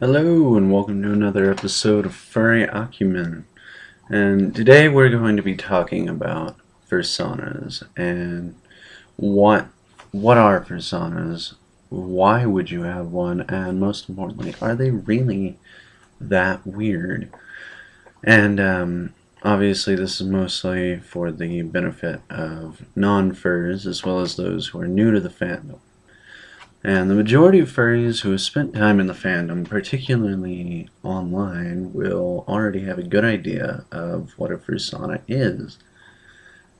Hello and welcome to another episode of Furry Acumen. And today we're going to be talking about fursonas and what what are personas, why would you have one, and most importantly, are they really that weird? And um, obviously this is mostly for the benefit of non-furs as well as those who are new to the fandom. And the majority of furries who have spent time in the fandom, particularly online, will already have a good idea of what a fursona is.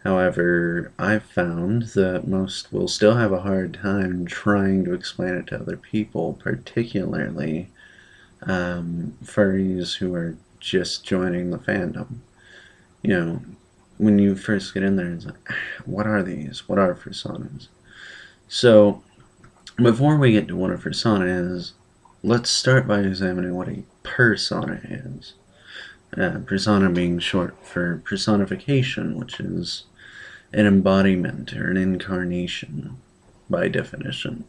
However, I've found that most will still have a hard time trying to explain it to other people, particularly um, furries who are just joining the fandom. You know, when you first get in there, it's like, what are these? What are fursonas? So, before we get to what a fursona is, let's start by examining what a persona is. Uh, persona being short for personification, which is an embodiment or an incarnation by definition.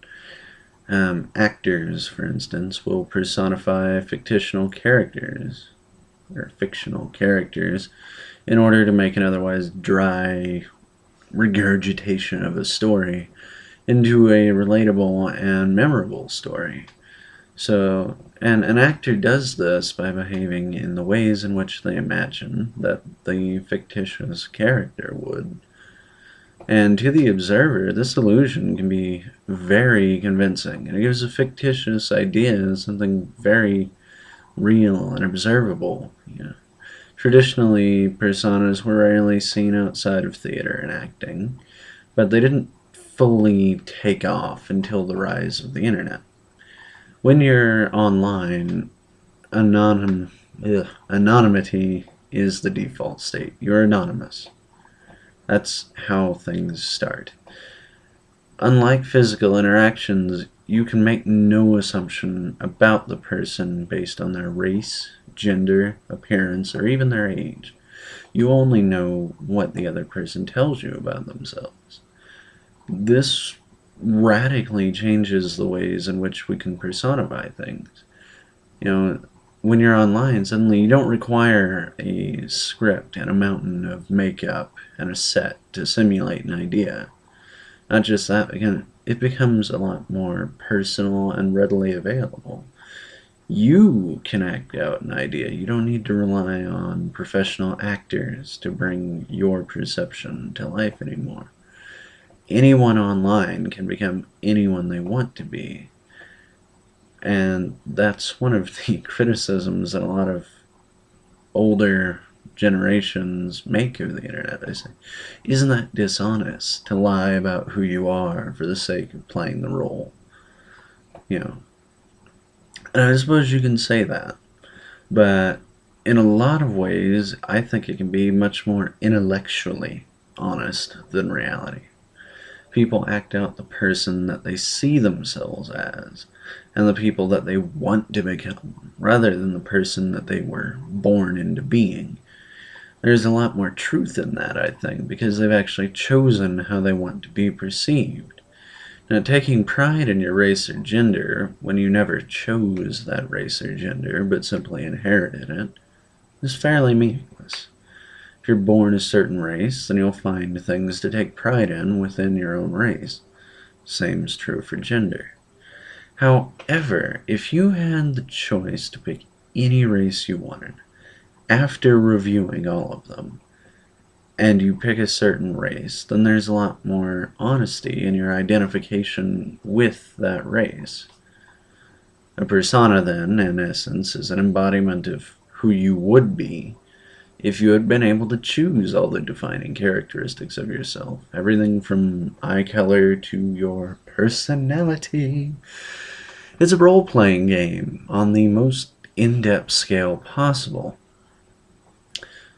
Um, actors, for instance, will personify fictional characters or fictional characters in order to make an otherwise dry regurgitation of a story into a relatable and memorable story. So, and an actor does this by behaving in the ways in which they imagine that the fictitious character would. And to the observer, this illusion can be very convincing, and it gives a fictitious idea something very real and observable. You know. Traditionally, personas were rarely seen outside of theater and acting, but they didn't fully take off until the rise of the internet. When you're online, anonym, ugh, anonymity is the default state. You're anonymous. That's how things start. Unlike physical interactions, you can make no assumption about the person based on their race, gender, appearance, or even their age. You only know what the other person tells you about themselves this radically changes the ways in which we can personify things. You know, when you're online, suddenly you don't require a script and a mountain of makeup and a set to simulate an idea. Not just that, again, it becomes a lot more personal and readily available. You can act out an idea. You don't need to rely on professional actors to bring your perception to life anymore anyone online can become anyone they want to be. And that's one of the criticisms that a lot of older generations make of the internet. They say, isn't that dishonest to lie about who you are for the sake of playing the role? You know. And I suppose you can say that. But in a lot of ways, I think it can be much more intellectually honest than reality people act out the person that they see themselves as and the people that they want to become rather than the person that they were born into being. There's a lot more truth in that, I think, because they've actually chosen how they want to be perceived. Now, taking pride in your race or gender, when you never chose that race or gender, but simply inherited it, is fairly meaningless you're born a certain race, then you'll find things to take pride in within your own race. Same's true for gender. However, if you had the choice to pick any race you wanted, after reviewing all of them, and you pick a certain race, then there's a lot more honesty in your identification with that race. A persona, then, in essence, is an embodiment of who you would be if you had been able to choose all the defining characteristics of yourself, everything from eye color to your personality. It's a role playing game on the most in depth scale possible.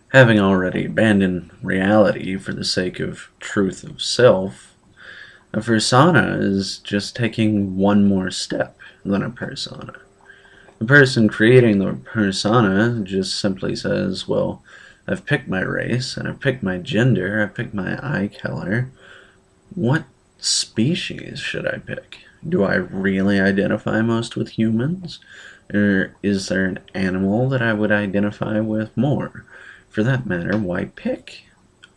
Having already abandoned reality for the sake of truth of self, a fursona is just taking one more step than a persona. The person creating the persona just simply says, well, I've picked my race, and I've picked my gender, I've picked my eye color. What species should I pick? Do I really identify most with humans? Or is there an animal that I would identify with more? For that matter, why pick?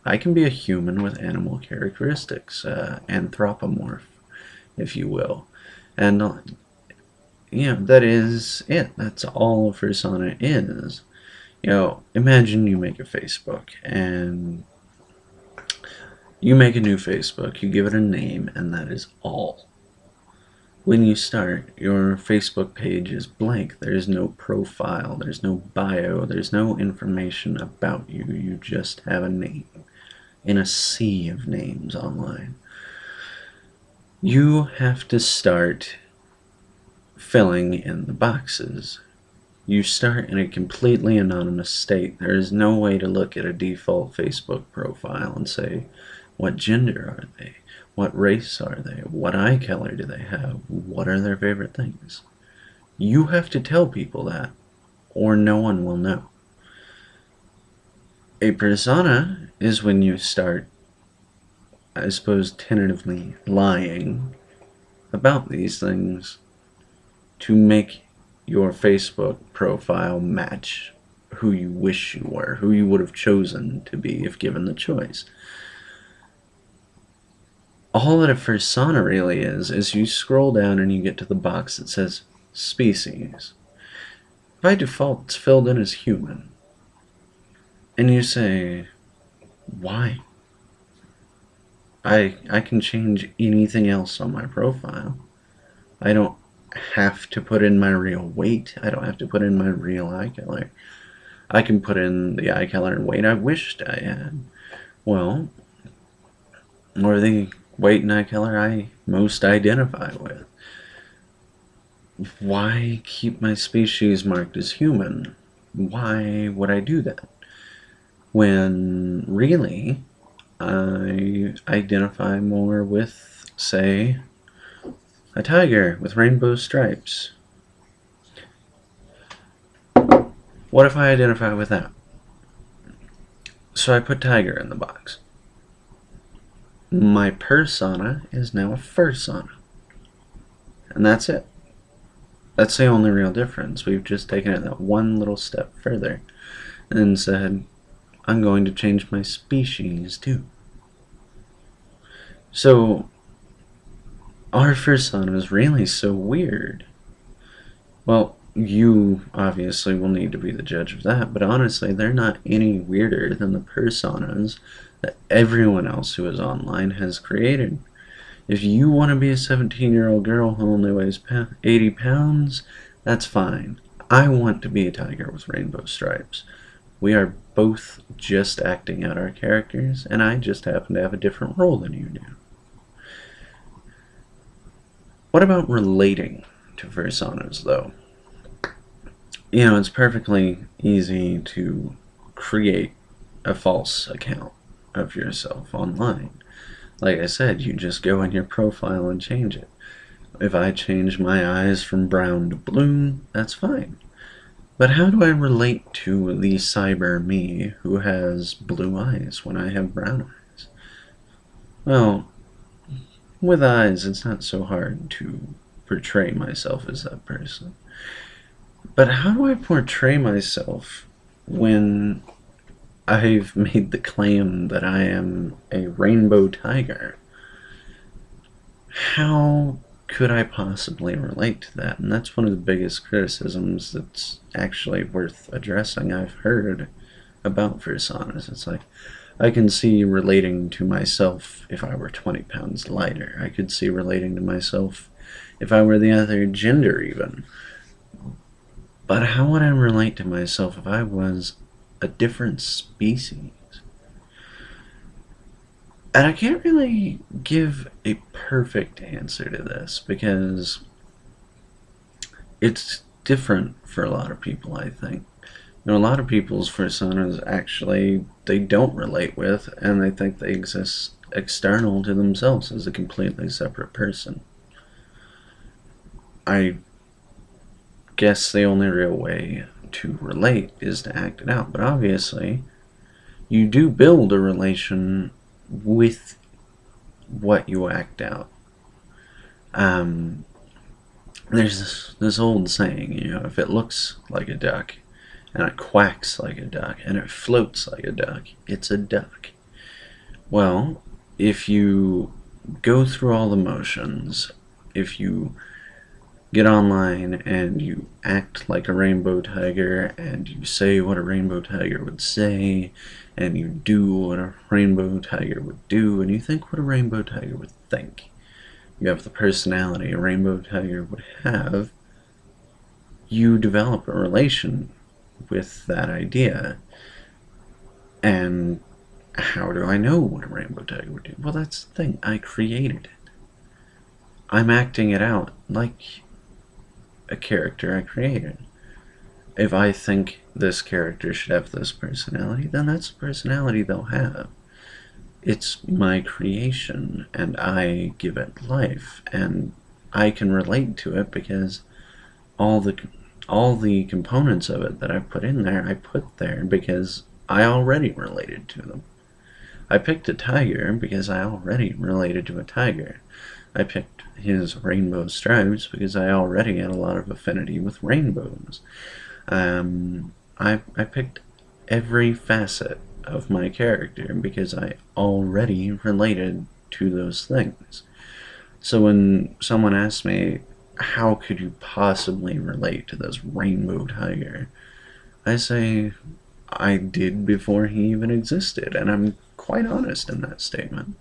I can be a human with animal characteristics, uh, anthropomorph, if you will. And, know, that is it. That's all Fursona is. You know, imagine you make a Facebook and you make a new Facebook, you give it a name, and that is all. When you start, your Facebook page is blank. There's no profile, there's no bio, there's no information about you. You just have a name in a sea of names online. You have to start filling in the boxes. You start in a completely anonymous state. There is no way to look at a default Facebook profile and say, what gender are they? What race are they? What eye color do they have? What are their favorite things? You have to tell people that, or no one will know. A persona is when you start, I suppose, tentatively lying about these things to make your Facebook profile match who you wish you were, who you would have chosen to be if given the choice all that a persona really is, is you scroll down and you get to the box that says species. By default, it's filled in as human. And you say, why? I, I can change anything else on my profile. I don't have to put in my real weight. I don't have to put in my real eye color. I can put in the eye color and weight I wished I had. Well, or the weight and eye color I most identify with. Why keep my species marked as human? Why would I do that? When really, I identify more with, say, a tiger with rainbow stripes. What if I identify with that? So I put tiger in the box my persona is now a fursona. And that's it. That's the only real difference. We've just taken it that one little step further and said, I'm going to change my species too. So, our fursona is really so weird. Well, you obviously will need to be the judge of that, but honestly, they're not any weirder than the personas that everyone else who is online has created. If you want to be a 17 year old girl who only weighs 80 pounds, that's fine. I want to be a tiger with rainbow stripes. We are both just acting out our characters, and I just happen to have a different role than you do. What about relating to personas, though? You know, it's perfectly easy to create a false account of yourself online. Like I said, you just go in your profile and change it. If I change my eyes from brown to blue, that's fine. But how do I relate to the cyber me who has blue eyes when I have brown eyes? Well, with eyes, it's not so hard to portray myself as that person. But how do I portray myself when I've made the claim that I am a rainbow tiger. How could I possibly relate to that? And that's one of the biggest criticisms that's actually worth addressing I've heard about Fursonas. It's like, I can see relating to myself if I were 20 pounds lighter. I could see relating to myself if I were the other gender even. But how would I relate to myself if I was a different species. And I can't really give a perfect answer to this because it's different for a lot of people, I think. Know, a lot of people's personas actually they don't relate with and they think they exist external to themselves as a completely separate person. I guess the only real way to relate is to act it out. But obviously, you do build a relation with what you act out. Um, there's this, this old saying, you know, if it looks like a duck, and it quacks like a duck, and it floats like a duck, it's a duck. Well, if you go through all the motions, if you get online and you act like a rainbow tiger and you say what a rainbow tiger would say and you do what a rainbow tiger would do and you think what a rainbow tiger would think you have the personality a rainbow tiger would have you develop a relation with that idea and how do I know what a rainbow tiger would do? Well, that's the thing. I created it. I'm acting it out like a character I created. If I think this character should have this personality, then that's the personality they'll have. It's my creation, and I give it life, and I can relate to it because all the all the components of it that I put in there, I put there because I already related to them. I picked a tiger because I already related to a tiger. I picked his rainbow stripes because I already had a lot of affinity with rainbows. Um, I, I picked every facet of my character because I already related to those things. So when someone asks me, how could you possibly relate to this rainbow tiger? I say, I did before he even existed, and I'm quite honest in that statement.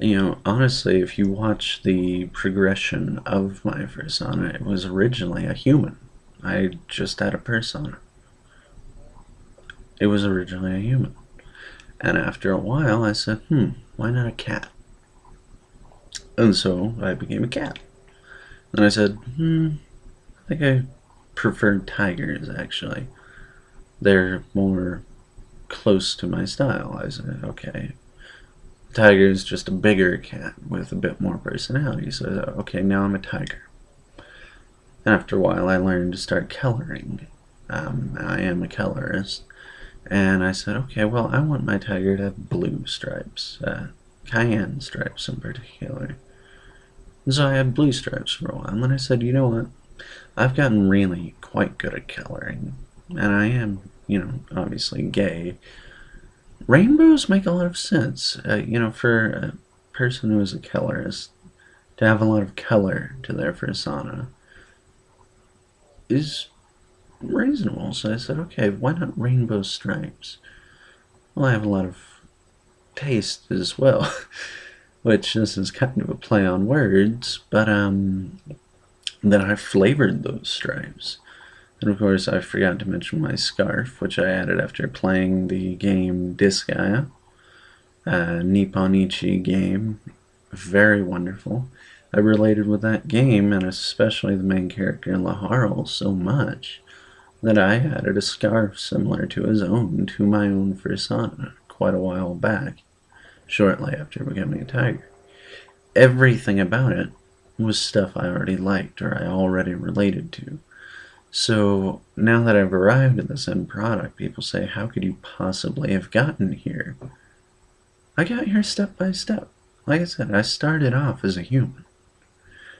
You know, honestly, if you watch the progression of my persona, it was originally a human. I just had a persona. It was originally a human. And after a while, I said, hmm, why not a cat? And so I became a cat. And I said, hmm, I think I prefer tigers, actually. They're more close to my style. I said, okay, tiger is just a bigger cat with a bit more personality. So, okay, now I'm a tiger. And After a while, I learned to start coloring. Um, I am a colorist. And I said, okay, well, I want my tiger to have blue stripes, uh, cyan stripes in particular. So I had blue stripes for a while. And then I said, you know what? I've gotten really quite good at coloring. And I am you know, obviously gay, rainbows make a lot of sense. Uh, you know, for a person who is a colorist, to have a lot of color to their persona is reasonable. So I said, okay, why not rainbow stripes? Well, I have a lot of taste as well, which this is kind of a play on words, but um, then I flavored those stripes. And of course, I forgot to mention my scarf, which I added after playing the game Disgaea, a Nippon Ichi game. Very wonderful. I related with that game, and especially the main character, Laharl, so much that I added a scarf similar to his own to my own persona quite a while back, shortly after becoming a tiger. Everything about it was stuff I already liked or I already related to. So now that I've arrived at this end product, people say, how could you possibly have gotten here? I got here step by step. Like I said, I started off as a human.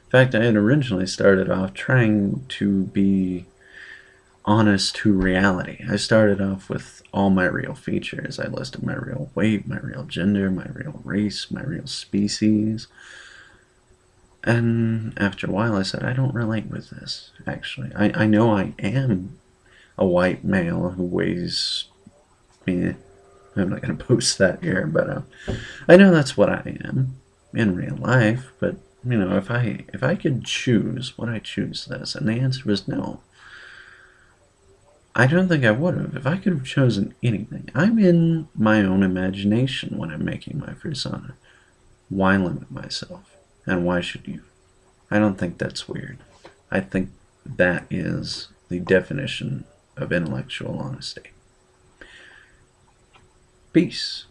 In fact, I had originally started off trying to be honest to reality. I started off with all my real features. I listed my real weight, my real gender, my real race, my real species, and after a while, I said, I don't relate with this, actually. I, I know I am a white male who weighs me. I'm not going to post that here, but uh, I know that's what I am in real life. But, you know, if I, if I could choose, would I choose this? And the answer was no. I don't think I would have. If I could have chosen anything, I'm in my own imagination when I'm making my persona. Why limit myself? And why should you? I don't think that's weird. I think that is the definition of intellectual honesty. Peace.